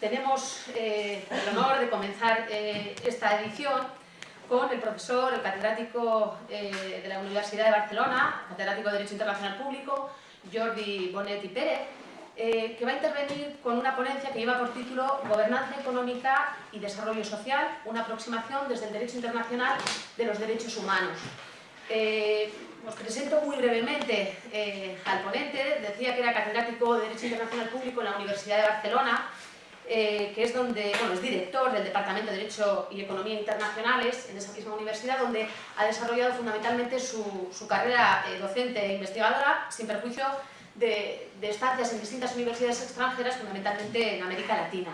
tenemos eh, el honor de comenzar eh, esta edición con el profesor, el catedrático eh, de la Universidad de Barcelona, catedrático de Derecho Internacional Público, Jordi Bonetti Pérez, que va a intervenir con una ponencia que lleva por título Gobernanza Económica y Desarrollo Social, una aproximación desde el derecho internacional de los derechos humanos. os presento muy brevemente al ponente, decía que era catedrático de Derecho Internacional Público en la Universidad de Barcelona, eh, que es donde, bueno, es director del Departamento de Derecho y Economía Internacionales en esa misma universidad, donde ha desarrollado fundamentalmente su, carrera eh, docente e investigadora, sin perjuicio de, estancias en distintas universidades extranjeras, fundamentalmente en América Latina.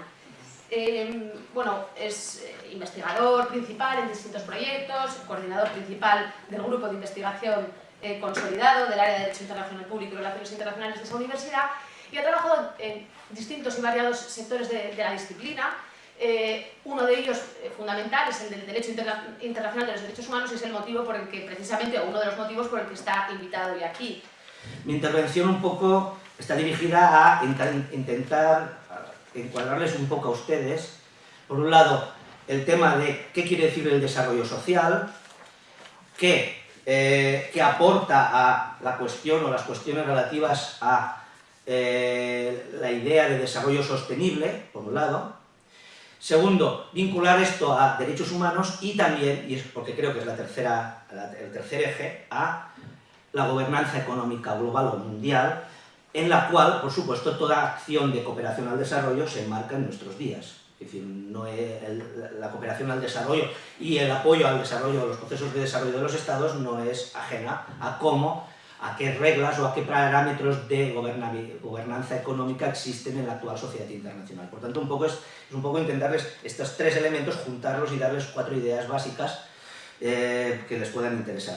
Eh, bueno, es investigador principal en distintos proyectos, coordinador principal del grupo de investigación consolidado del área de Derecho Internacional Público y Relaciones Internacionales de esa universidad y ha trabajado en distintos y variados sectores de, la disciplina. Eh, uno de ellos eh, fundamental es el del derecho internacional de los derechos humanos y es el motivo por el que, precisamente, o uno de los motivos por el que está invitado hoy aquí. Mi intervención un poco está dirigida a intentar encuadrarles un poco a ustedes, por un lado, el tema de qué quiere decir el desarrollo social, qué, eh, qué aporta a la cuestión o las cuestiones relativas a eh, la idea de desarrollo sostenible, por un lado. Segundo, vincular esto a derechos humanos y también, y es porque creo que es la tercera, el tercer eje, a la gobernanza económica global o mundial, en la cual, por supuesto, toda acción de cooperación al desarrollo se enmarca en nuestros días. Es decir, no la cooperación al desarrollo y el apoyo al desarrollo de los procesos de desarrollo de los estados no es ajena a cómo a qué reglas o a qué parámetros de gobernanza económica existen en la actual sociedad internacional. Por tanto, un poco es, un poco intentarles estos tres elementos, juntarlos y darles cuatro ideas básicas eh, que les puedan interesar.